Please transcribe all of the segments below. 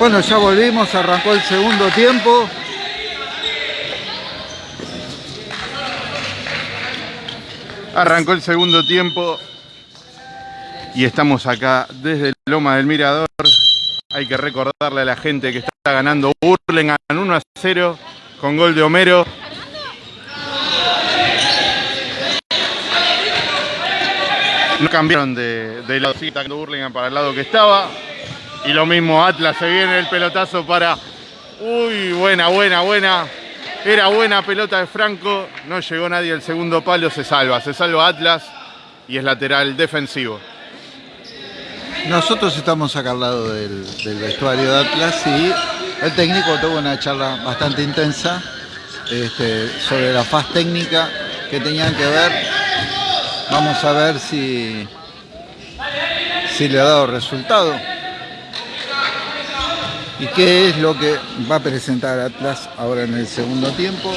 Bueno, ya volvimos, arrancó el segundo tiempo. Arrancó el segundo tiempo y estamos acá desde Loma del Mirador. Hay que recordarle a la gente que está ganando Burlingame 1 a 0 con gol de Homero. No cambiaron de, de atacando Burlingame para el lado que estaba. Y lo mismo Atlas, se viene el pelotazo para... Uy, buena, buena, buena. Era buena pelota de Franco, no llegó nadie al segundo palo, se salva. Se salva Atlas y es lateral defensivo. Nosotros estamos acá al lado del, vestuario de Atlas y el técnico tuvo una charla bastante intensa este, sobre la faz técnica que tenían que ver. Vamos a ver si, si le ha dado resultado. ¿Y qué es lo que va a presentar Atlas ahora en el segundo tiempo?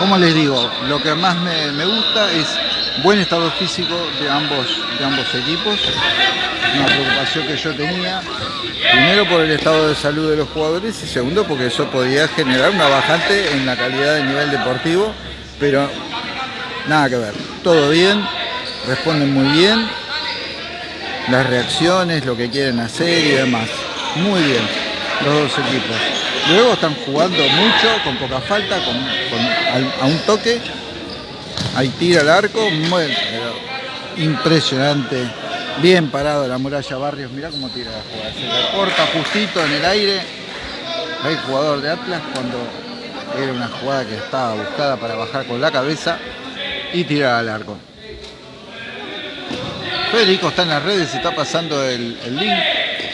Como les digo, lo que más me, gusta es buen estado físico de ambos, de ambos equipos. Una preocupación que yo tenía, primero por el estado de salud de los jugadores y segundo porque eso podía generar una bajante en la calidad del nivel deportivo, pero nada que ver. Todo bien, responden muy bien, las reacciones, lo que quieren hacer y demás. Muy bien, los dos equipos. Luego están jugando mucho, con poca falta, con, a un toque. Ahí tira el arco, muy, impresionante. Bien parado la muralla Barrios, mirá cómo tira la jugada. Se la corta justito en el aire. El jugador de Atlas cuando era una jugada que estaba buscada para bajar con la cabeza y tirar al arco. Federico está en las redes, está pasando el, el link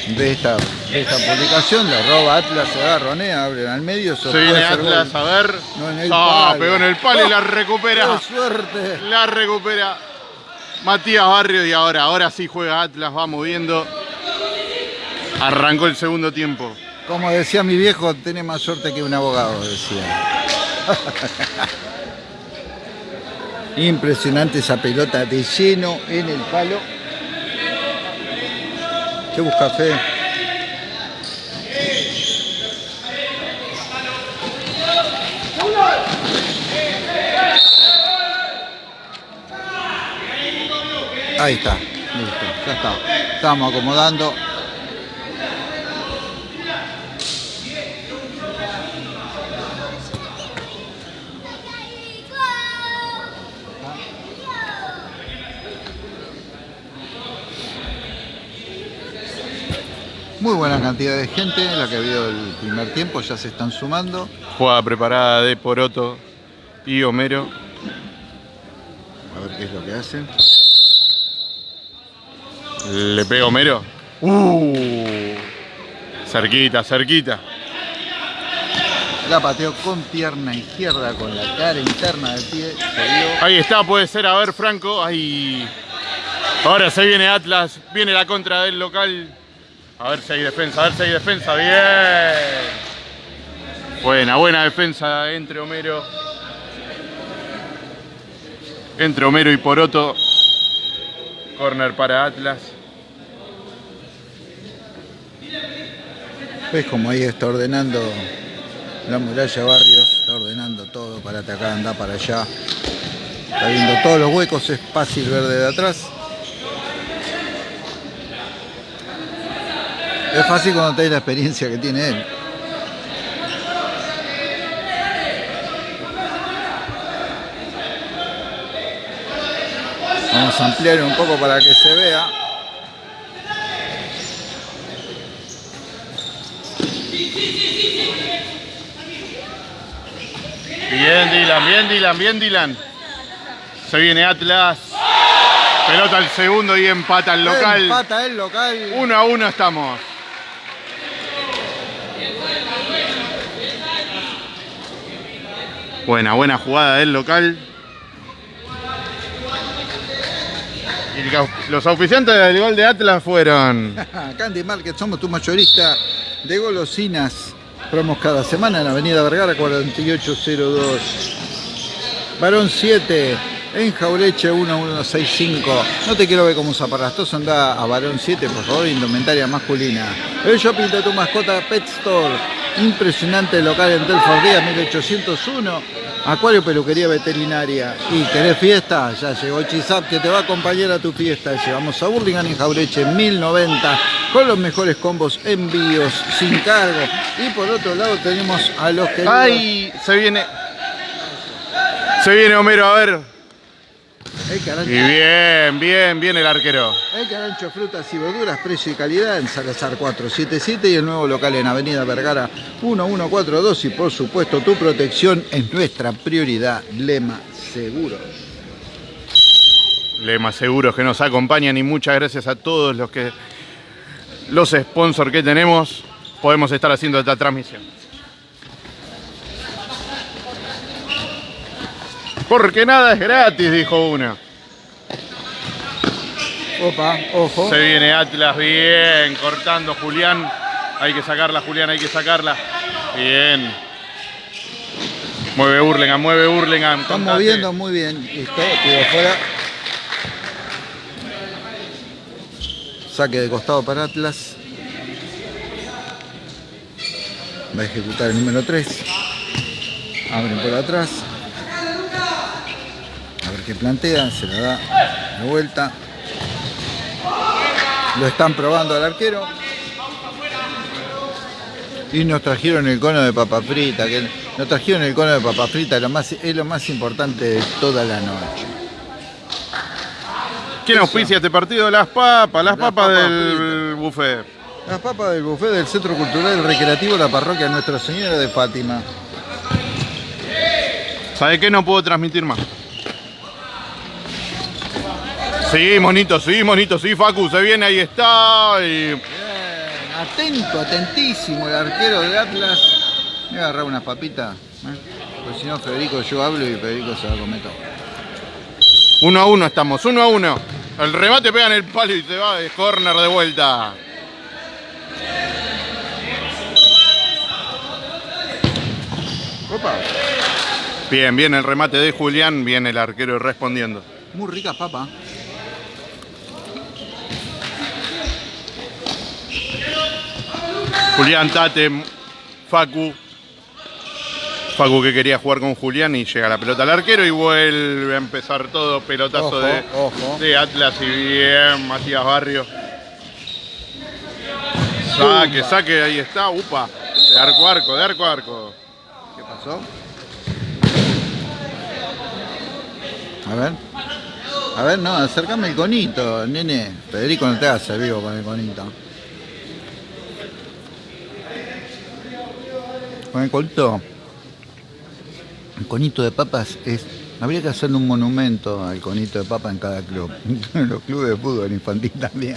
de esta, de esta publicación, la arroba Atlas se agarronea, abren al medio. Se viene Atlas, gol. a ver. No, en el ah, palo. pegó en el palo y la ¡Oh! recupera. ¡Qué suerte! La recupera Matías Barrio y ahora, ahora sí juega Atlas, va moviendo. Arrancó el segundo tiempo. Como decía mi viejo, tiene más suerte que un abogado, decía. Impresionante esa pelota de lleno en el palo. ¿Qué busca Fede? Ahí está, listo, ya está. Estamos acomodando. Muy buena cantidad de gente, la que ha habido el primer tiempo, ya se están sumando. Jugada preparada de Poroto y Homero. A ver qué es lo que hacen. Le pega Homero. Uh, cerquita, cerquita. La pateó con pierna izquierda, con la cara interna del pie. Ahí está, puede ser. A ver, Franco. Ahí. Ahora se viene Atlas. Viene la contra del local. A ver si hay defensa, a ver si hay defensa. Bien. Buena, buena defensa entre Homero. Entre Homero y Poroto. Corner para Atlas. ¿Ves como ahí está ordenando la muralla Barrios? Está ordenando todo para atacar, andar para allá. Está viendo todos los huecos, es fácil ver de atrás. Es fácil cuando tenés la experiencia que tiene él. Vamos a ampliar un poco para que se vea. Bien Dylan, bien Dylan, bien Dylan. Se viene Atlas. Pelota al segundo y empata el local. Empata el local. Uno a uno estamos. Buena, buena jugada del local. Y los oficiantes del gol de Atlas fueron. Candy Market, somos tu mayorista de golosinas. Promos cada semana en Avenida Vergara 4802. Varón 7, en Jaureche 1165. No te quiero ver como un zaparastoso, anda a Barón 7, por favor, indumentaria masculina. El shopping de tu mascota Pet Store. Impresionante local en Telford Díaz 1801. Acuario Peluquería Veterinaria. ¿Y querés fiesta? Ya llegó Chisap que te va a acompañar a tu fiesta. Llevamos a Burlingame en Jaureche 1090 con los mejores combos envíos sin cargo. Y por otro lado tenemos a los que... ¡Ay! Se viene. Se viene Homero, a ver. Y bien, bien, bien el arquero. el carancho frutas y verduras, precio y calidad en Salazar 477 y el nuevo local en Avenida Vergara 1142 y por supuesto tu protección es nuestra prioridad. Lema Seguros. Lema Seguros que nos acompañan y muchas gracias a todos los que los sponsors que tenemos podemos estar haciendo esta transmisión. Porque nada es gratis, dijo una. Opa, ojo. Se viene Atlas bien, cortando Julián. Hay que sacarla, Julián, hay que sacarla. Bien. Mueve Hurlingham, mueve Hurlingham. Están contate. moviendo muy bien. Listo, tiro fuera. Saque de costado para Atlas. Va a ejecutar el número 3. Abren por atrás. Qué plantea. Se la da de vuelta. Lo están probando al arquero. Y nos trajeron el cono de papa frita. Que nos trajeron el cono de papa frita. Lo más, es lo más importante de toda la noche. ¿Quién auspicia este partido? Las papas, las, Las papas, papas del buffet. Las papas del buffet del Centro Cultural Recreativo La Parroquia Nuestra Señora de Fátima. ¿Sabe qué? No puedo transmitir más. Sí, monito, sí, monito, sí, Facu, se viene, ahí está. y- Bien, atento, atentísimo el arquero de Atlas. Voy a agarrar unas papitas. ¿eh? Porque si no, Federico, yo hablo y Federico se va a comer todo. Uno a uno estamos, uno a uno. El remate pega en el palo y se va de corner de vuelta. Opa, Bien, bien el remate de Julián, bien el arquero respondiendo. muy ricas papas. Julián Tate, Facu. Facu que quería jugar con Julián y llega la pelota al arquero y vuelve a empezar todo pelotazo Ojo, de, ojo. de Atlas y bien Matías Barrio. Saque, saque, ahí está, upa. De arco a arco, de arco a arco. ¿Qué pasó? A ver. A ver, no, acércame el conito, nene. Federico no te hace vivo con el conito. Con el conito. El conito de papas es. Habría que hacerle un monumento al conito de papa en cada club. En los clubes de fútbol infantil también.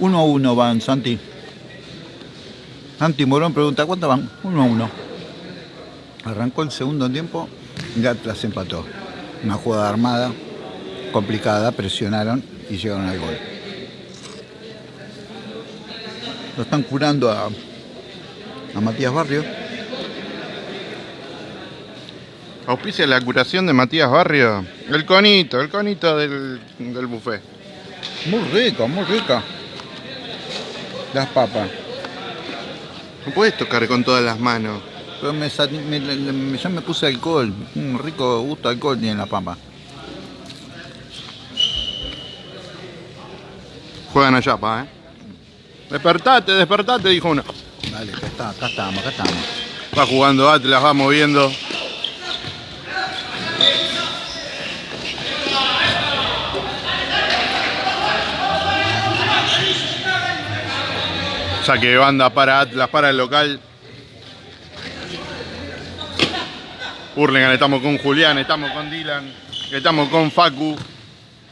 Uno a uno van, Santi. Santi Morón pregunta, ¿cuánto van? Uno a uno. Arrancó el segundo tiempo y Atlas empató. Una jugada armada, complicada, presionaron y llegaron al gol. Lo están curando a, a Matías Barrio. Auspicia la curación de Matías Barrio. El conito, el conito del, del buffet. Muy rico, muy rica. Las papas. No puedes tocar con todas las manos. Pero me, sa- me- puse alcohol. Un rico gusto de alcohol tiene la papa. Juegan allá, pa, ¿eh? Despertate, despertate, dijo uno. Dale, acá, está, acá estamos, acá estamos. Va jugando Atlas, va moviendo. Saque de banda para Atlas, para el local. Hurlingham, estamos con Julián, estamos con Dylan, estamos con Facu,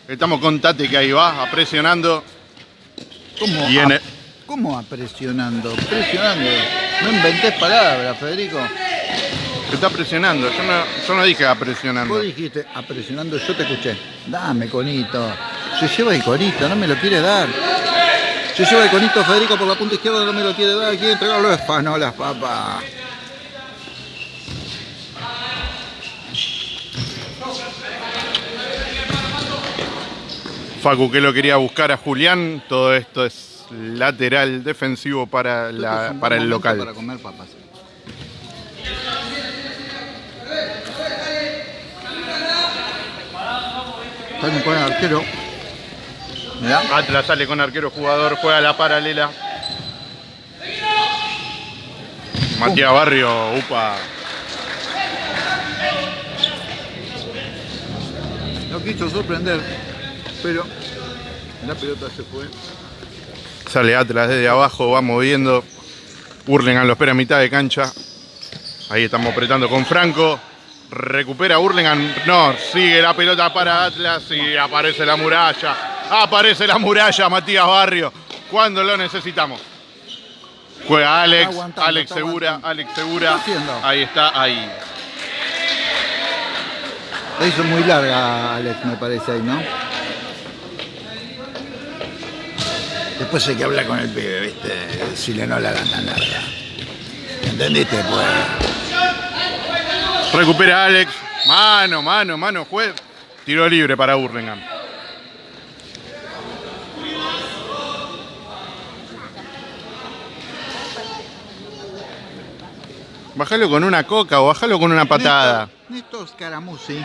estamos con Tate que ahí va, presionando. ¿Cómo, Viene. a- ¿Cómo a presionando? Presionando. No inventes palabras, Federico. Está presionando, yo no, yo no dije a presionando. Vos dijiste a presionando, yo te escuché. Dame, conito. Se lleva el conito, no me lo quiere dar. Se lleva el conito Federico por la punta izquierda, no me lo quiere dar, quiere entregarlo a Espanolas, papá. Facu que lo quería buscar a Julián, todo esto es lateral defensivo para, la, para el local. Para comer papas. Están con el arquero. Mirá. Atlas sale con arquero jugador, juega la paralela. Matías Barrio, upa. No quiso sorprender, pero la pelota se fue. Sale Atlas desde abajo, va moviendo. Hurlingham lo espera a mitad de cancha. Ahí estamos apretando con Franco. Recupera Hurlingham. No, sigue la pelota para Atlas y aparece la muralla. Aparece la muralla, Matías Barrio. Cuando lo necesitamos. Juega Alex, aguantando, Alex Segura, aguantando. Alex ¿Qué Segura. Ahí está, ahí. La hizo muy larga Alex, me parece ahí, ¿no? Después hay que hablar con el pibe, ¿viste? Si le no la dan tan larga. ¿Entendiste? Pues. Recupera Alex. Mano, mano, mano, juez. Tiro libre para Hurlingham. Bájalo con una coca o bájalo con una patada. Néstor, Néstor Scaramucci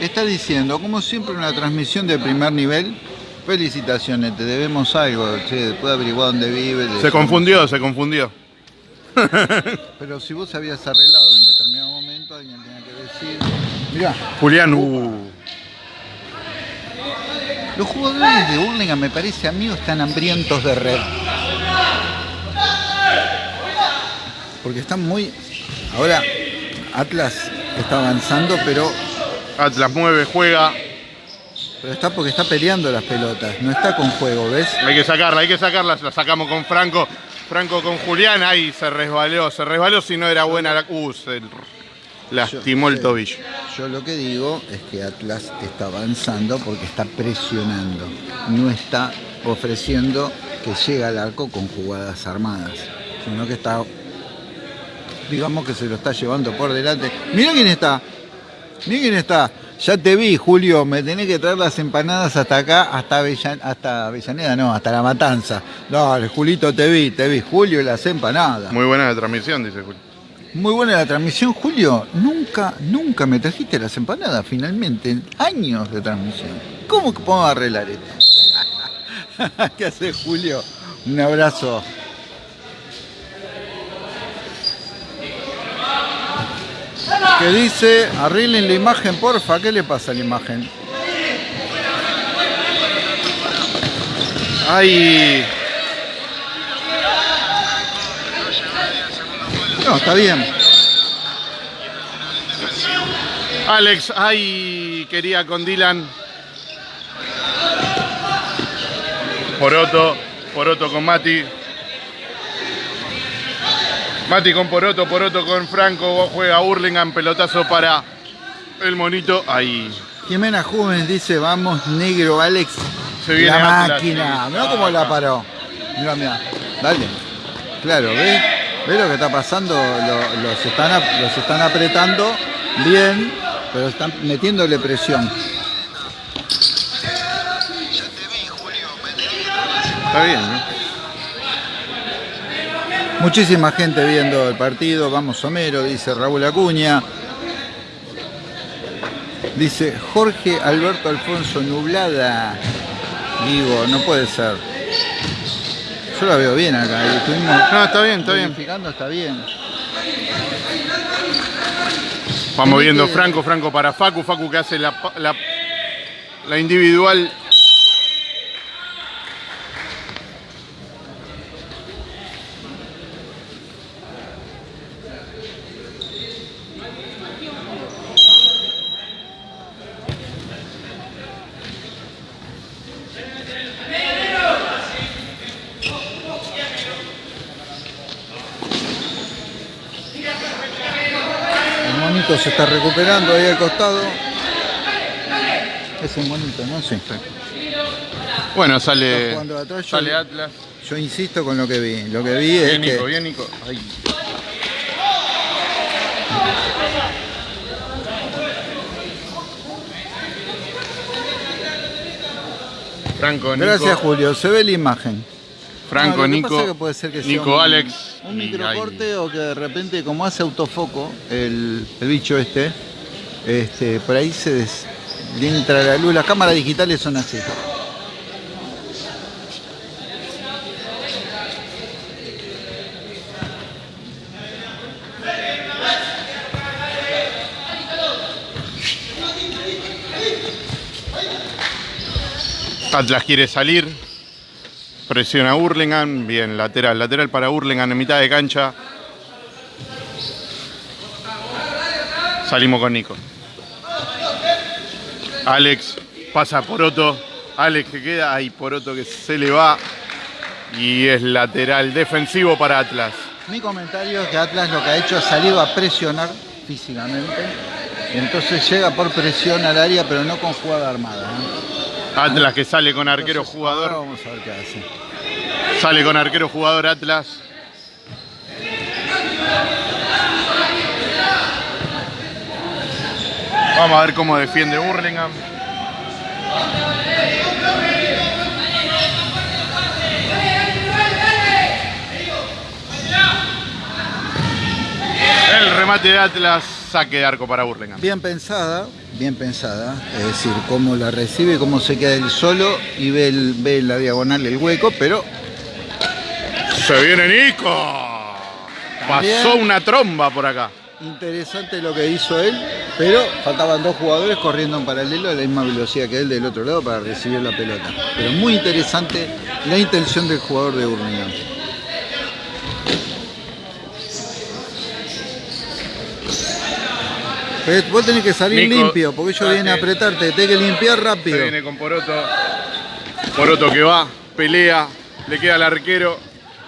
está diciendo, como siempre, una transmisión de primer nivel. Felicitaciones, te debemos algo. Che, después averiguar dónde vive. Se decimos- confundió, se confundió. Pero si vos habías arreglado en determinado momento alguien tenía que decir. Mirá, Julián, uh. los jugadores de Hurlingham, me parece a mí, están hambrientos de red. Porque están muy. Ahora, Atlas está avanzando, pero, Atlas mueve, juega. Pero está porque está peleando las pelotas. No está con juego, ¿ves? Hay que sacarla, hay que sacarla. La sacamos con Franco. Franco con Julián. Ahí se resbaló, se resbaló si no era buena la. Uh, se lastimó el tobillo. Yo lo que digo es que Atlas está avanzando porque está presionando. No está ofreciendo que llegue al arco con jugadas armadas, sino que está, digamos que se lo está llevando por delante. Mira quién está, mira quién está. Ya te vi, Julio, me tenés que traer las empanadas hasta acá, hasta, Avellan- hasta Avellaneda, no, hasta La Matanza. Dale, Julito, te vi, te vi. Julio y las empanadas. Muy buena la transmisión, dice Julio. Muy buena la transmisión, Julio. Nunca, nunca me trajiste las empanadas, finalmente. Años de transmisión. ¿Cómo que podemos arreglar esto? ¿Qué hace Julio? Un abrazo. ¿Qué dice? Arreglen la imagen, porfa. ¿Qué le pasa a la imagen? Ay, No, está bien. Alex, ay, quería con Dylan. Poroto, Poroto con Mati. Mati con Poroto, Poroto con Franco, juega Hurlingham, pelotazo para el monito. Ahí. Jimena Jóvenes dice, vamos negro, Alex. Se viene la Atlas, máquina. sí. Mirá cómo la paró. Mira, mira. Dale. Claro, ¿ves? ¿Ves lo que está pasando? Lo- los, están, los están apretando bien, pero están metiéndole presión. Está bien, ¿no? Muchísima gente viendo el partido. Vamos Homero, dice Raúl Acuña. Dice Jorge Alberto Alfonso Nublada. Digo, no puede ser. Yo la veo bien acá. estuvimos No, está bien, está bien. está bien. Vamos viendo Franco, Franco para Facu, Facu que hace la, pa- la, la individual. El monito se está recuperando ahí al costado. Es el monito, ¿no? Sí. Bueno, sale, yo- sale Atlas. Yo insisto con lo que vi. Lo que vi es Bien, Nico, que bien, Nico. Ay. Franco, Nico. Gracias Julio, se ve la imagen. Franco, No, Nico. pasa es que puede ser que sea Nico, un- Alex. Un y microcorte o que de repente, como hace autofoco el, el bicho este, este, por ahí se des- entra la luz. Las cámaras digitales son así. Atlas quiere salir. Presiona Hurlingham. Bien, lateral, lateral para Hurlingham en mitad de cancha. Salimos con Nico. Alex pasa por Otto. Alex que queda. Ahí por Otto que se le va. Y es lateral defensivo para Atlas. Mi comentario es que Atlas lo que ha hecho es salir a presionar físicamente. Y entonces llega por presión al área, pero no con jugada armada. Atlas que sale con arquero jugador. Vamos a ver qué hace. Sale con arquero jugador Atlas. Vamos a ver cómo defiende Burlingame. El remate de Atlas, saque de arco para Burlingame. Bien pensada, bien pensada. Es decir, cómo la recibe, cómo se queda él solo y ve, el- ve la diagonal, el hueco, pero Se viene Nico. Pasó una tromba por acá. interesante lo que hizo él. Pero faltaban dos jugadores corriendo en paralelo a la misma velocidad que él del otro lado para recibir la pelota. Pero muy interesante la intención del jugador de Burlingame. Pero vos tenés que salir Nico, limpio, porque ellos vienen a apretarte, tenés que limpiar Se rápido. viene con Poroto. Poroto que va, pelea, le queda al arquero.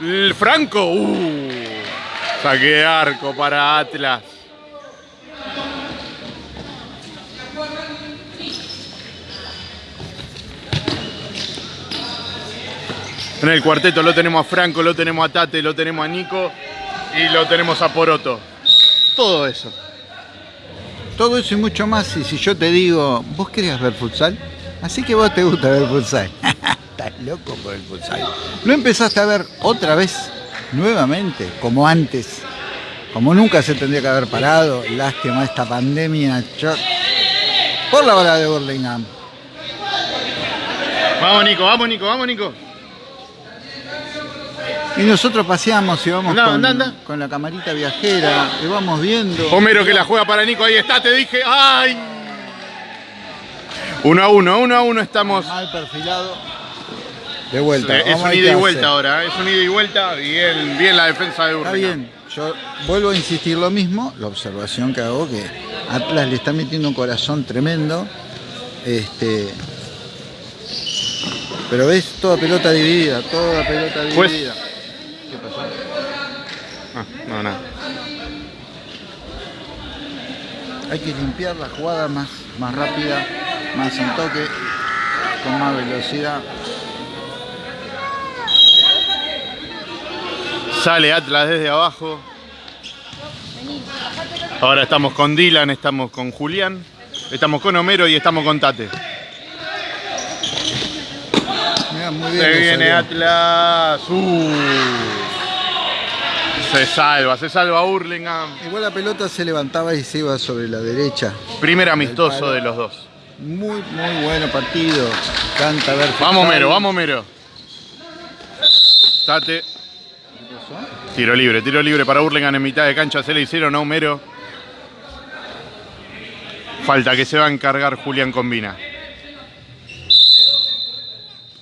El Franco, uh, saque de arco para Atlas. En el cuarteto lo tenemos a Franco, lo tenemos a Tate, lo tenemos a Nico y lo tenemos a Poroto. Todo eso. Todo eso y mucho más. Y si yo te digo, ¿vos querías ver futsal? Así que vos te gusta ver futsal. Estás loco por el futsal. Lo empezaste a ver otra vez, nuevamente, como antes. Como nunca se tendría que haber parado. Lástima esta pandemia. Por la bala de Burlingame. Vamos Nico, vamos Nico, vamos Nico. Y nosotros paseamos y vamos con, la camarita viajera. Y vamos viendo. Homero que la juega para Nico, ahí está, te dije. ¡Ay! Uno a uno, uno a uno estamos. Mal perfilado. De vuelta. Es un ida y vuelta ahora, es un ida y vuelta. Bien, bien la defensa de Está Urlingan. bien, yo vuelvo a insistir lo mismo, la observación que hago que Atlas le está metiendo un corazón tremendo. Este, pero ves toda pelota dividida, toda pelota Pues- dividida. ¿Qué pasó? Ah, no, nada. Hay que limpiar la jugada más, más rápida, más en toque, con más velocidad. Sale Atlas desde abajo. Ahora estamos con Dylan, estamos con Julián, estamos con Homero y estamos con Tate. Mirá, muy bien Se viene salió. Atlas. Uh. Se salva, se salva Hurlingham. Igual la pelota se levantaba y se iba sobre la derecha. Primer amistoso de los dos. Muy, muy bueno partido. Canta ver Vamos. Mero, vamos Mero. Tate. Tiro libre, tiro libre para Hurlingham en mitad de cancha. Se le hicieron a Homero. Falta que se va a encargar Julián Combina.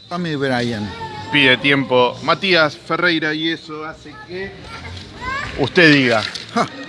Tommy Bryan. Pide tiempo Matías Ferreira y eso hace que usted diga.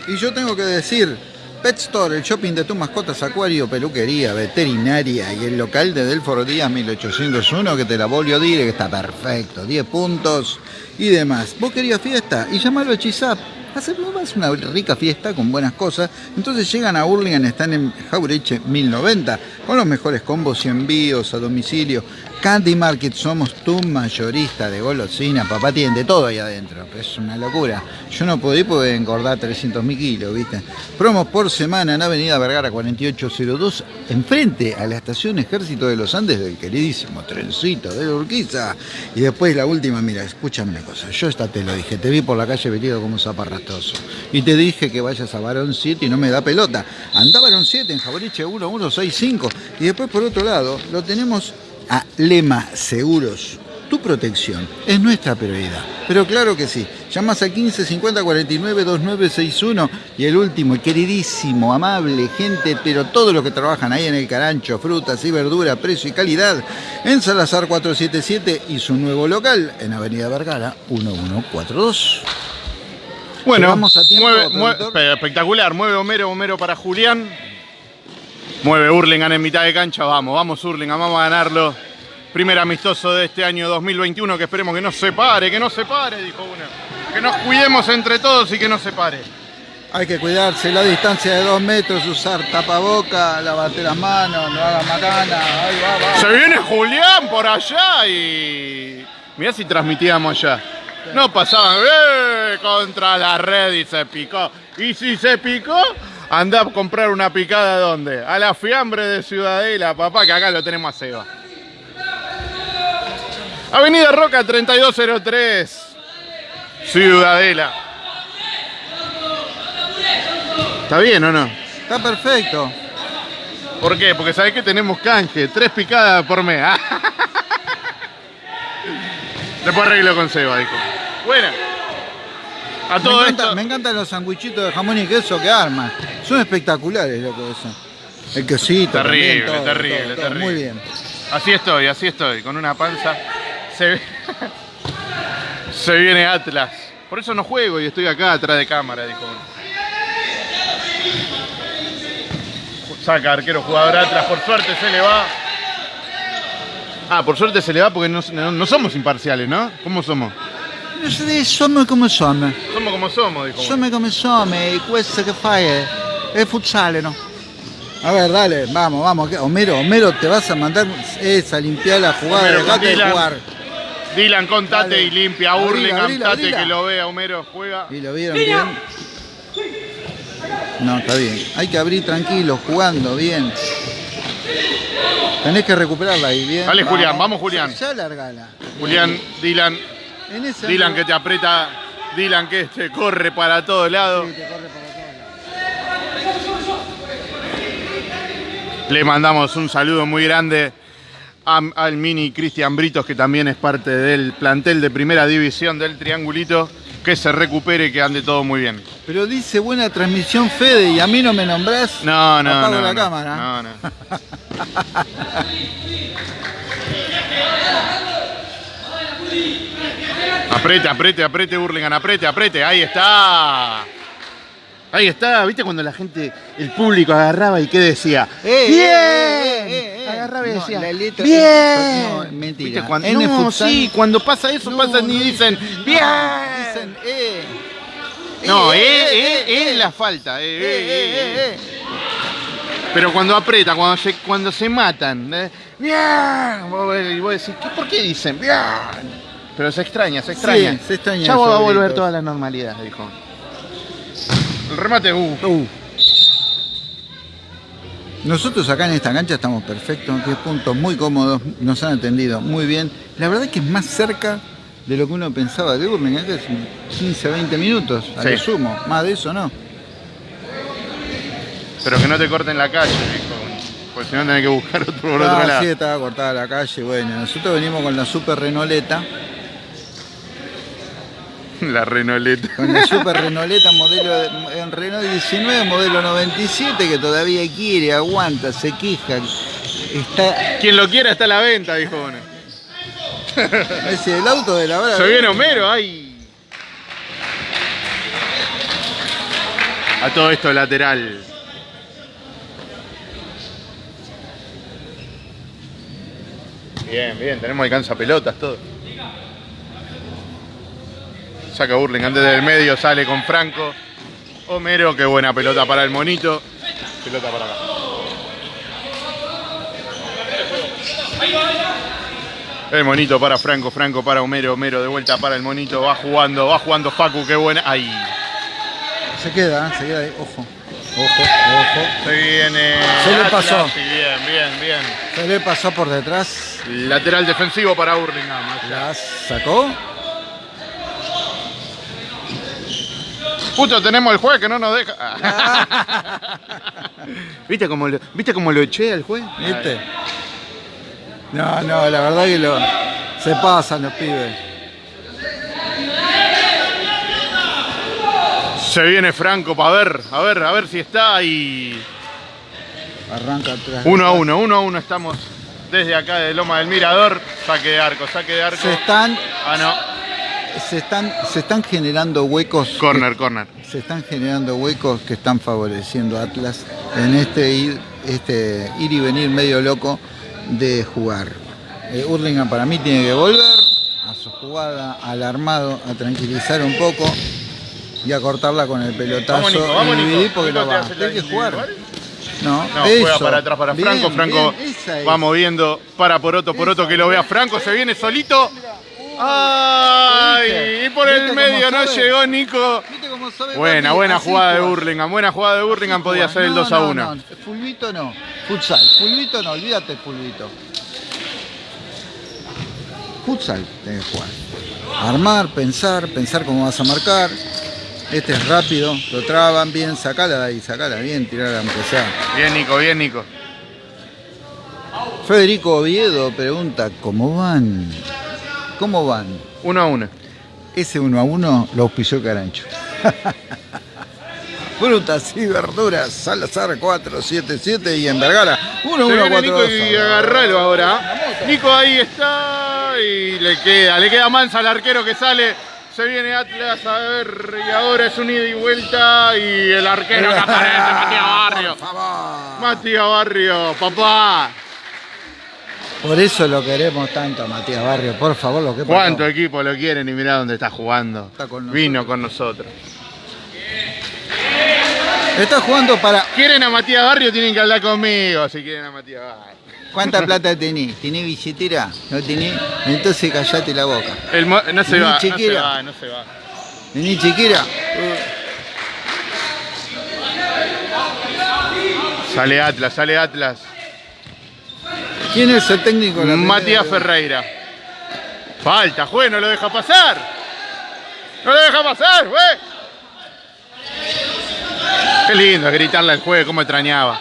Y yo tengo que decir, Pet Store, el shopping de tus mascotas, acuario, peluquería, veterinaria y el local de Delforo Díaz 1801 que te la volvió a dire que está perfecto, 10 puntos y demás. ¿Vos querías fiesta? Y llamalo a Chisap. Hacemos una rica fiesta con buenas cosas. Entonces llegan a Hurlingham, están en Jaureche 1090, con los mejores combos y envíos a domicilio. Candy Market somos tu mayorista de golosina. Papá tiene de todo ahí adentro. Es una locura. Yo no puedo ir porque engordar 300 mil kilos, ¿viste? Promos por semana en Avenida Vergara 4802, enfrente a la estación Ejército de los Andes del queridísimo trencito de la Urquiza. Y después la última, mira, escúchame una cosa. Yo esta te lo dije. Te vi por la calle vestido como zaparrastoso. Y te dije que vayas a Barón 7 y no me da pelota. Anda Barón 7 en Jaboriche 1165. Y después por otro lado, lo tenemos a Lema Seguros. Tu protección es nuestra prioridad. Pero claro que sí. Llamas al 15 50 49 2961 y el último, queridísimo, amable, gente, pero todos los que trabajan ahí en el carancho, frutas y verdura, precio y calidad, en Salazar 477 y su nuevo local en Avenida Vergara 1142. Bueno, Llegamos a tiempo, mueve- productor. mueve- espectacular. Mueve Homero, Homero para Julián. Mueve Hurlingham en mitad de cancha. Vamos, vamos Hurlingham, vamos a ganarlo. Primer amistoso de este año 2021 que esperemos que no se pare, que no se pare, dijo uno. Que nos cuidemos entre todos y que no se pare. Hay que cuidarse la distancia de dos metros, usar tapaboca, lavarte las manos, no hagas macana. Ahí va, va. Se viene Julián por allá y. Mirá si transmitíamos allá. No pasaban ¡eh! contra la red y se picó. Y si se picó, anda a comprar una picada ¿dónde? A la fiambre de Ciudadela, papá, que acá lo tenemos a Seba. Avenida Roca 3203. Ciudadela. ¿Está bien o no? Está perfecto. ¿Por qué? Porque sabés que tenemos canje, tres picadas por mes. Después arreglo con Seba, dijo. Buena. A Me, todo encanta- esto. me encantan los sanguichitos de jamón y queso que arman. Son espectaculares, loco, eso. El quesito. Terrible, también, todo, terrible, todo, todo. terrible. Muy bien. Así estoy, así estoy, con una panza. Se, Se viene Atlas. Por eso no juego y estoy acá atrás de cámara, dijo. Saca arquero jugador Atlas, por suerte se le va. Ah, por suerte se le va porque no, no- no somos imparciales, ¿no? ¿Cómo somos? Somos come somos. Somos como somos, dijo. Somos come somos. Y questo che fai è, è futsale, ¿no? A ver, dale, vamos, vamos. que- Homero, Homero, te vas a mandar esa, limpiar la jugada, Homero, dejate de Dylan. jugar. Dylan, contate Dale. y limpia. Abrila, Hurlingham, abrila, que lo vea. Homero juega. ¿Y lo vieron bien? No, está bien. Hay que abrir tranquilo, jugando bien. Tenés que recuperarla ahí, bien. Dale, Julián, vamos, Julián. Ya, ya largala. Julián, Dylan, En ese Dylan que te aprieta. Dylan que te corre para todos lados. Sí, te corre para todos lados. Le mandamos un saludo muy grande a- al mini Cristian Britos, que también es parte del plantel de primera división del Triangulito. Que se recupere y que ande todo muy bien. Pero dice buena transmisión Fede y a mí no me nombrás. No, no, Apago no. la no, cámara. No, no. Aprete, aprete, aprete, Hurlingham, aprete, aprete. Ahí está. Ahí está. ¿Viste cuando la gente, el público agarraba y qué decía? Eh, ¡Bien! eh, eh, eh. Agarraba y No, decía, letra- ¡Bien! no, mentira. ¿Viste cuando, En no, futsal- sí, cuando pasa eso, No, pasan y dicen, ¡Bien! Dicen, eh. No, Eh, eh, eh, eh, eh, es la falta. eh, Eh, eh, eh, eh, eh, eh. eh. Pero cuando aprieta, cuando se, cuando se matan, eh, ¡bien! Y vos decís, ¿qué- ¿por qué dicen bien? Pero se extraña, se extraña. Sí, se extraña Ya va a volver toda la normalidad, dijo. El remate, uh. Uh. Nosotros acá en esta cancha estamos perfectos, 10 puntos, muy cómodos, nos han atendido muy bien. La verdad es que es más cerca de lo que uno pensaba de que es 15, 20 minutos, a Sí. lo sumo, más de eso no. Pero que no te corten la calle, dijo. Porque si no tenés que buscar otro por Ah, otro lado. sí, estaba cortada la calle, bueno, nosotros venimos con la super Renoleta, La renoleta. con la super Renoleta modelo de- en Renault 19, modelo 97, que todavía quiere, aguanta, se queja, está, Quien lo quiera está a la venta, dijo uno. es el auto de la hora. Se viene Homero, ay. A todo esto lateral. Bien, bien, tenemos alcanza pelotas, todo. Saca Burlingame desde el medio, sale con Franco. Homero, qué buena pelota para el monito. Pelota para acá. El monito para Franco, Franco para Homero, Homero de vuelta para el monito, va jugando, va jugando Facu, qué buena. Ahí. Se queda, se queda ahí. Ojo, ojo, ojo. Se viene. Se le Atlas, pasó. sí, bien, bien, bien. Se le pasó por detrás. Lateral defensivo para Hurlingham. La sacó. Puto, tenemos el juez que no nos deja. ¿Viste cómo lo, ¿Viste cómo lo eché al juez? ¿Viste? No, no, la verdad que lo, se pasan los pibes. Se viene Franco para ver, a ver, a ver si está y. Arranca atrás. Uno a uno, uno a uno estamos desde acá de Loma del Mirador. Saque de arco, saque de arco. Se están, Ah, no. Se están, se están generando huecos. Corner, corner. Se están generando huecos que están favoreciendo a Atlas en este ir, este ir y venir medio loco de jugar. Eh, Hurlingham para mí tiene que volver a su jugada, al armado, a tranquilizar un poco y a cortarla con el pelotazo. Vamos, Nico, vamos, Nico. porque Nico te va. Hay que jugar. No, No, juega eso. para atrás para Bien, Franco. Franco bien, esa es. va moviendo para Poroto. Poroto Esa, que lo vea bien. Franco. Se viene solito. ¡Ay! Y por el ¿Viste cómo medio no sabe? llegó Nico. ¿Viste cómo sabe Buena, buena Así jugada de. Burlingame. Buena jugada de Burlingame. Así Podía juega. ser el No, 2 a no, 1. no. Fulvito no. Futsal. Fulvito no, olvídate el fulvito. Futsal tenés que jugar. Armar, pensar, pensar cómo vas a marcar. Este es rápido, lo traban bien, sacala de ahí, sacala bien, tirala aunque sea. Bien, Nico, bien, Nico. Federico Oviedo pregunta, ¿cómo van? ¿Cómo van? 1 a 1. Ese uno a uno lo auspició Carancho. Frutas y verduras, Salazar 477 y en Vergara 1 Se 1 viene 4 Nico y agarralo ahora. Nico ahí está y le queda, le queda mansa al arquero que sale. Se viene Atlas a ver y ahora es un ida y vuelta y el arquero que aparece, Matías Barrio. Matías Barrio, papá. Por eso lo queremos tanto a Matías Barrio, por favor, lo que. ¿Cuánto equipo lo quieren y mirá dónde está jugando? Está con Vino con nosotros. Está jugando para ¿Quieren a Matías Barrio? Tienen que hablar conmigo si quieren a Matías Barrio. ¿Cuánta plata tenés? ¿Tenés billetera? ¿No tenés? Entonces callate la boca. El no se Ni va, no se chiquera. va, no se va. ¿Tenés chiquera? Sale Atlas, sale Atlas. ¿Quién es el técnico? de la Matías? Ferreira. Falta, juez, no lo deja pasar. No lo deja pasar, juez. Qué lindo gritarle al juez, cómo extrañaba.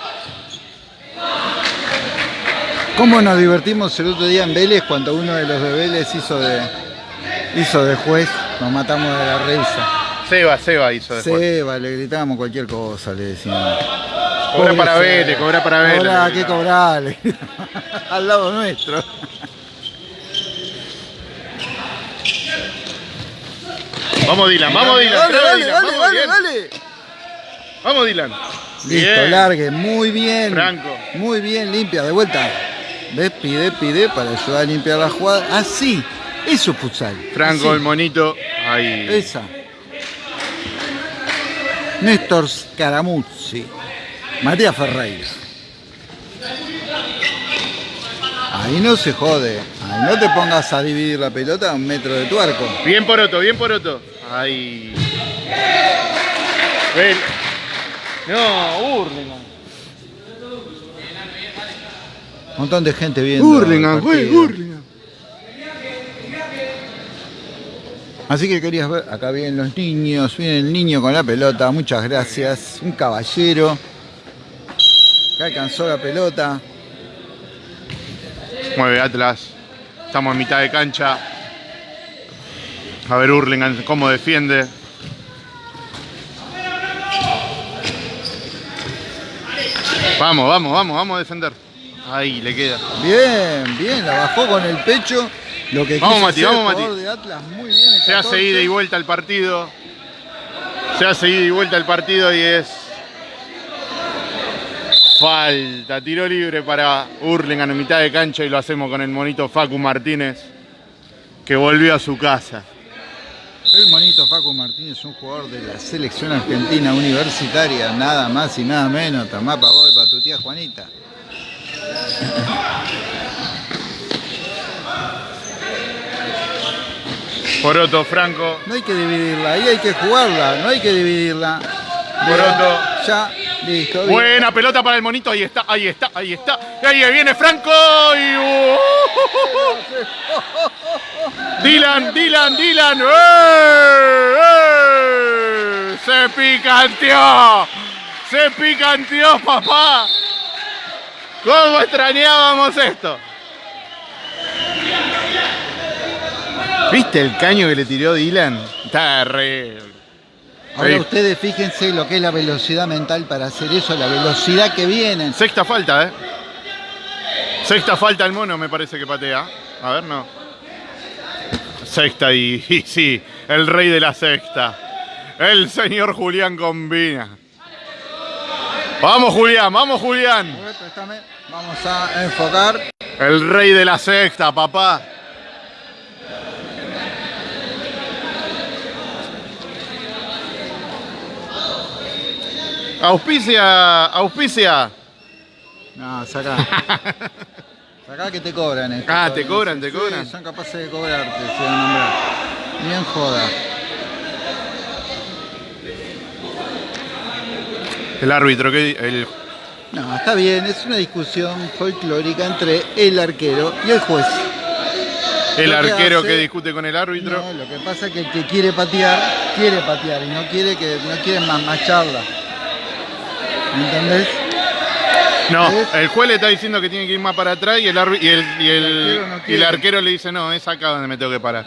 ¿Cómo nos divertimos el otro día en Vélez cuando uno de los de Vélez hizo de, hizo de juez? Nos matamos de la risa. Seba, Seba hizo después. Seba, le gritábamos cualquier cosa, le decíamos. Cobra para. Vélez, cobra para Vélez. Cobrá, le ¿qué gritaba. cobrar? le Al lado nuestro. Vamos Dylan, vamos Dylan. Dale, dale, Dylan, dale, vamos, dale, bien. dale. Vamos Dylan. Listo, Bien. largue, muy bien. Franco. Muy bien, limpia, de vuelta. ¿Ves? Pide, pide para ayudar a limpiar la jugada. Así, eso es futsal. Franco, Así. el monito. Ahí. Esa. Néstor Scaramuzzi. Matías Ferreira. Ahí no se jode. Ahí no te pongas a dividir la pelota a un metro de tu arco. Bien Poroto, bien Poroto. Ahí. Ven. No, Hurlingham. Un montón de gente viendo. Hurlingham, güey. Hurlingham. Así que querías ver, acá vienen los niños, viene el niño con la pelota, muchas gracias, un caballero alcanzó la pelota, Mueve Atlas. Estamos en mitad de cancha. A ver Hurlingham cómo defiende. Vamos, vamos, vamos, vamos a defender. Ahí le queda. bien, bien, la bajó con el pecho, lo que Vamos, Mati, vamos, Mati. de Atlas, muy bien, Se hace 14. ida y vuelta el partido. Se hace ida y vuelta el partido y es. Falta, tiro libre para Hurlingham en mitad de cancha y lo hacemos con el monito Facu Martínez, que volvió a su casa. El monito Facu Martínez, un jugador de la selección argentina universitaria, nada más y nada menos, tomá para vos y para tu tía Juanita. Poroto, Franco. No hay que dividirla, ahí hay que jugarla, no hay que dividirla. Poroto. Ya, listo. bien. Buena pelota para el monito, ahí está, ahí está, ahí está. Ahí viene Franco y... uh, Dylan, Dylan, Dylan. ¡Eh! ¡Eh! Se picanteó. Se picanteó, papá. ¿Cómo extrañábamos esto? ¿Viste el caño que le tiró Dylan? Está re... Ahora Sí. ustedes fíjense lo que es la velocidad mental para hacer eso, la velocidad que vienen. Sexta falta, ¿eh? Sexta falta el mono, me parece que patea. A ver, no. Sexta y, y sí, el rey de la sexta. El señor Julián combina. Vamos, Julián, vamos, Julián. Vamos a enfocar. El rey de la sexta, papá. Auspicia, auspicia. No, saca. Saca que te cobran esto. Ah, te cobran, te Sí, cobran. Son capaces de cobrarte, se van a nombrar. Bien joda. El árbitro, que el No, está bien, es una discusión folclórica entre el arquero y el juez. El Lo que arquero hace- que discute con el árbitro. No, lo que pasa es que el que quiere patear, quiere patear y no quiere que no quiere más, más charla. ¿Me entendés? No, ¿Ves? el juez le está diciendo que tiene que ir más para atrás y el, arbi- y el, y el- El arquero no y el arquero le dice, no, es acá donde me tengo que parar.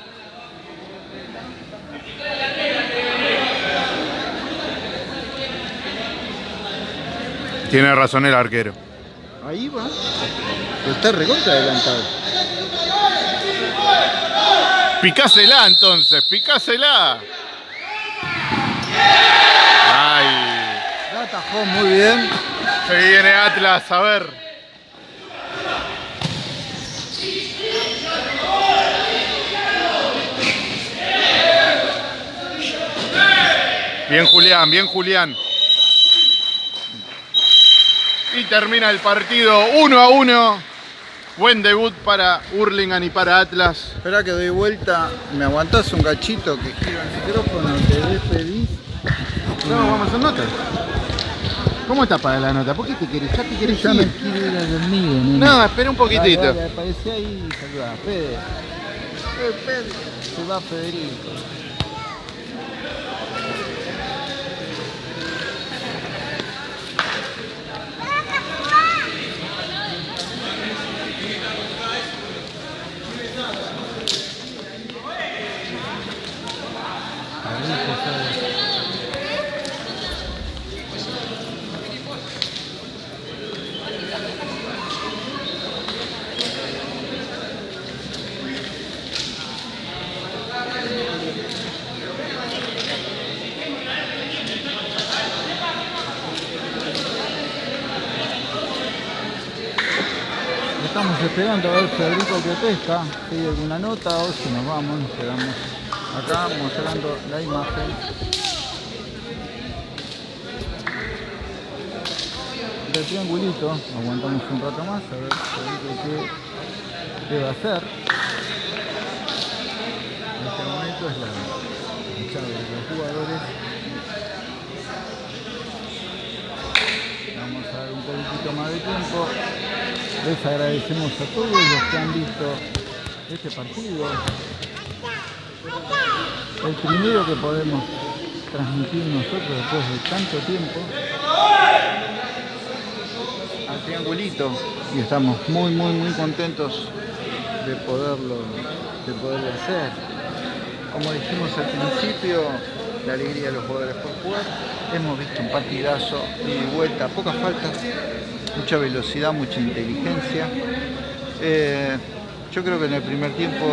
Tiene razón el arquero. Ahí va. Pero está recontra adelantado. Picásela entonces, picásela. Ay, Muy bien. se viene Atlas, a ver. Bien Julián, bien Julián. Y termina el partido 1 a 1. Buen debut para Hurlingham y para Atlas. Espera que doy vuelta. ¿Me aguantás un cachito que giro el micrófono? Te despedís. No, vamos a hacer. ¿Cómo está para la nota? ¿Por qué te querés? Ya te querés me ir. quiero ir a dormir, nene. No, espera un poquitito. Aparecí ahí y saludá. Fede. Eh, Fede. Se va Federico. Esperando a ver Federico que pesca, si hay alguna nota o si nos vamos, nos quedamos acá mostrando la imagen. Del triangulito, aguantamos un rato más a ver Federico qué, qué va a hacer. Este momento es la llave de los jugadores. Vamos a dar un poquitito más de tiempo. Les agradecemos a todos los que han visto este partido. El primero que podemos transmitir nosotros después de tanto tiempo. Al triangulito. Y estamos muy, muy, muy contentos de poderlo, de poderlo hacer. Como dijimos al principio, la alegría de los jugadores por jugar. Hemos visto un partidazo y vuelta, pocas faltas, mucha velocidad, mucha inteligencia. Eh, yo creo que en el primer tiempo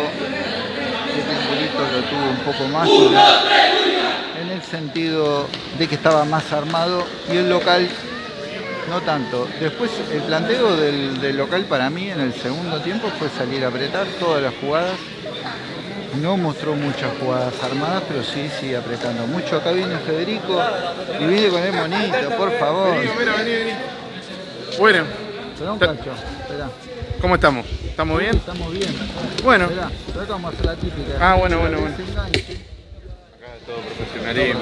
triangulito lo tuvo un poco más en el, en el sentido de que estaba más armado y el local no tanto. Después el planteo del, del local para mí en el segundo tiempo fue salir a apretar todas las jugadas. No mostró muchas jugadas armadas, pero sí, sí apretando mucho. Acá viene Federico y viene con el monito, por favor. Vení, mira, vení, vení. Bueno, un cacho. ¿Cómo estamos? ¿Estamos bien? Estamos bien. Bueno. Esperá, esperá a hacer la típica. Ah, bueno, bueno, bueno. Desenganche. Todo profesionalismo.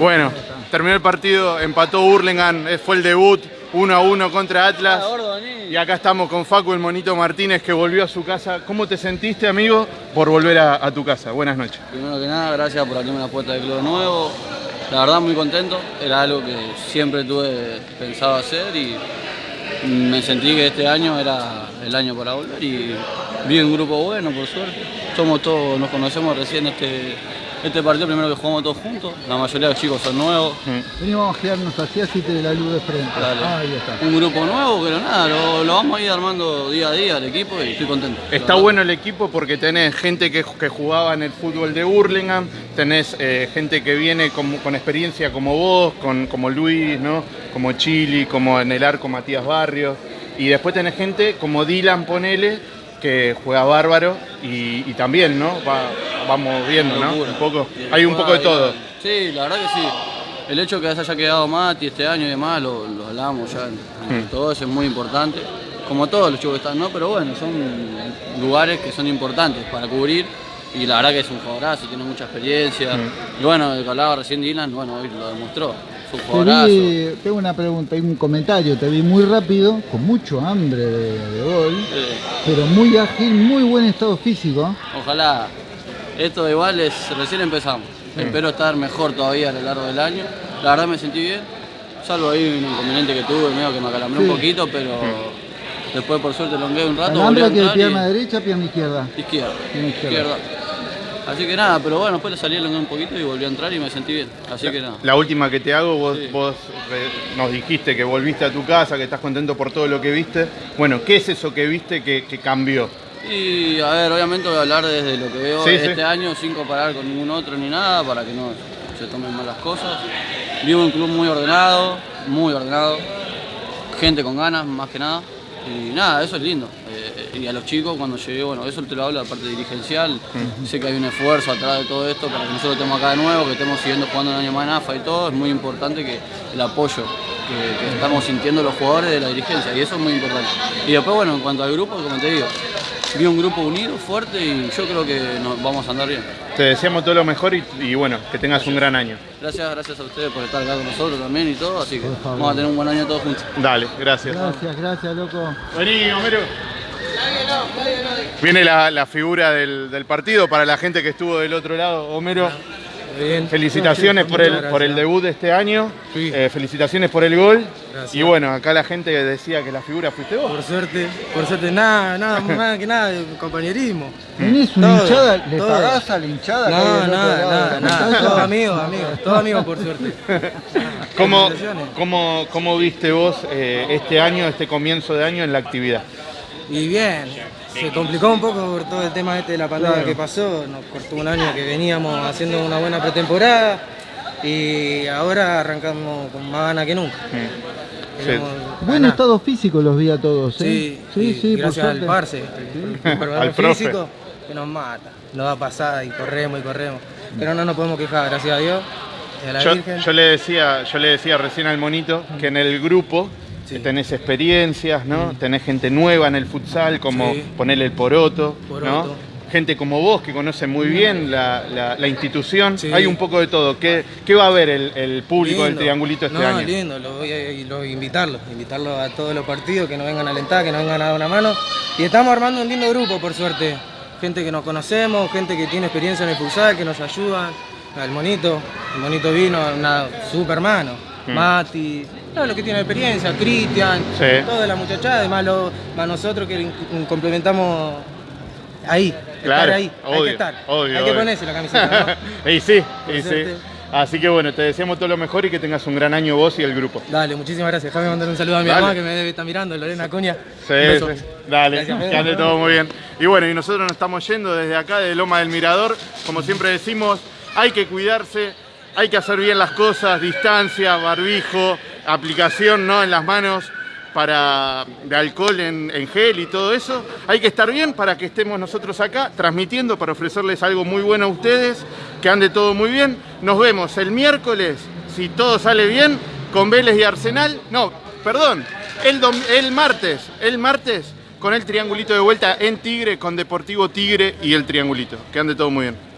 Bueno, terminó el partido, empató Hurlingham, eh, fue el debut 1 a 1 contra Atlas. Y acá estamos con Facu, el monito Martínez, que volvió a su casa. ¿Cómo te sentiste, amigo, por volver a, a tu casa? Buenas noches. Primero que nada, gracias por abrirme la puerta del club nuevo. La verdad muy contento, era algo que siempre tuve pensado hacer y me sentí que este año era el año para volver y vi un grupo bueno, por suerte. Somos todos, nos conocemos recién este, este partido, primero que jugamos todos juntos, la mayoría de los chicos son nuevos. Vení, vamos a quedarnos así, así te de la luz de frente. Dale. Ah, ahí está. Un grupo nuevo, pero nada, lo, lo vamos a ir armando día a día el equipo y estoy contento. Está bueno el equipo porque tenés gente que, que jugaba en el fútbol de Hurlingham, tenés eh, gente que viene con, con experiencia como vos, con, como Luis, ¿no? como Chili, como en el arco Matías Barrios. Y después tenés gente como Dylan Ponele, que juega bárbaro y, y también, ¿no? Va- vamos viendo, ¿no? Un poco, hay un poco de todo. Sí, la verdad que sí. El hecho que haya quedado Mati este año y demás, lo, lo hablamos ya. Mm. Todo eso es muy importante. Como todos los chicos que están, ¿no? Pero bueno, son lugares que son importantes para cubrir. Y la verdad que es un jugadorazo, tiene mucha experiencia. Mm. Y bueno, el que hablaba recién Dylan, bueno, hoy lo demostró. Te vi, tengo una pregunta, hay un comentario, te vi muy rápido, con mucho hambre de, de gol, pero muy ágil, muy buen estado físico. Ojalá. Esto igual es, recién empezamos. Espero estar mejor todavía a lo largo del año. La verdad me sentí bien, salvo ahí un inconveniente que tuve, medio que me acalambré Sí. un poquito, pero después por suerte longué un rato. volví a Alhambra que y- pierna derecha, pierna izquierda. Izquierda. Pierna izquierda. izquierda. Así que nada, pero bueno, después le salí un poquito y volví a entrar y me sentí bien. Así que nada. La última que te hago, vos, Sí. vos re- nos dijiste que volviste a tu casa, que estás contento por todo lo que viste. Bueno, ¿qué es eso que viste que, que cambió? Y a ver, obviamente voy a hablar desde lo que veo Sí, este sí. año sin comparar con ningún otro ni nada para que no se tomen malas cosas. Vivo un club muy ordenado, muy ordenado, gente con ganas más que nada. Y nada, eso es lindo. Eh, y a los chicos cuando llegué, bueno, eso te lo hablo de la parte dirigencial. Sé que hay un esfuerzo atrás de todo esto para que nosotros estemos acá de nuevo, que estemos siguiendo jugando un año más en AFA y todo. Es muy importante que el apoyo que, que estamos sintiendo los jugadores de la dirigencia y eso es muy importante. Y después, bueno, en cuanto al grupo, como te digo, vi un grupo unido, fuerte y yo creo que nos vamos a andar bien. Te deseamos todo lo mejor y, y bueno, que tengas un gran año. Gracias, gracias a ustedes por estar acá con nosotros también y todo, así que vamos a tener un buen año todos juntos. Dale, gracias. Gracias, gracias, loco. Vení, Homero. Viene la, la figura del, del partido para la gente que estuvo del otro lado. Homero, Bien. felicitaciones por el, por el debut de este año. Sí. Eh, felicitaciones por el gol. Gracias. Y bueno, acá la gente decía que la figura fuiste vos. Por suerte, por suerte, nada, nada, más que nada, de compañerismo. ¿Tenés una Todo, hinchada? ¿Le todo. pagás a la hinchada? No, nada, nada, nada, pantalla? todo amigos, amigos, todo amigos por suerte. ¿Cómo, Felicitaciones. cómo, cómo viste vos eh, este año, este comienzo de año en la actividad? Y bien, se complicó un poco por todo el tema este de la pandemia Claro. que pasó, nos cortó un año que veníamos haciendo una buena pretemporada y ahora arrancamos con más ganas que nunca. Buen estado físico los vi a todos, ¿eh? Sí, sí, y sí, por gracias al. Parce, Al profe. físico, que nos mata, nos da pasada y corremos y corremos. Pero no nos podemos quejar, gracias a Dios, y a la Yo, Virgen. yo le decía, yo le decía recién al monito que en el grupo Sí. tenés experiencias, ¿no? Tenés gente nueva en el futsal, como Sí. ponerle el poroto, ¿no? Gente como vos que conoce muy bien la, la- la institución. Sí. Hay un poco de todo. ¿Qué, qué va a ver el, el público del triangulito este no, año? lindo, lo voy a lo- invitarlo, invitarlo a todos los partidos, que nos vengan a alentar, que nos vengan a dar una mano. Y estamos armando un lindo grupo, por suerte. Gente que nos conocemos, gente que tiene experiencia en el futsal, que nos ayudan. El monito, el monito vino, una super mano. Mm. Mati, todos los que tienen experiencia, Cristian, Sí. toda la muchachada, además lo- más nosotros que complementamos ahí, Claro, estar ahí, hay que estar, obvio, hay que obvio. ponerse la camiseta, ¿no? y sí, Por y sí. Así que bueno, te deseamos todo lo mejor y que tengas un gran año vos y el grupo. Dale, muchísimas gracias. Déjame mandar un saludo a mi Dale. mamá que me debe estar mirando, Lorena Acuña. Sí, sí. Dale, Gracias, que ande todo muy bien. Y bueno, y nosotros nos estamos yendo desde acá, de Loma del Mirador. Como siempre decimos, hay que cuidarse, hay que hacer bien las cosas, distancia, barbijo, aplicación ¿no? en las manos para de alcohol en, gel y todo eso. Hay que estar bien para que estemos nosotros acá transmitiendo para ofrecerles algo muy bueno a ustedes, que ande todo muy bien. Nos vemos el miércoles, si todo sale bien, con Vélez y Arsenal. No, perdón, el, el martes, el martes con el triangulito de vuelta en Tigre, con Deportivo Tigre y el triangulito. Que ande todo muy bien.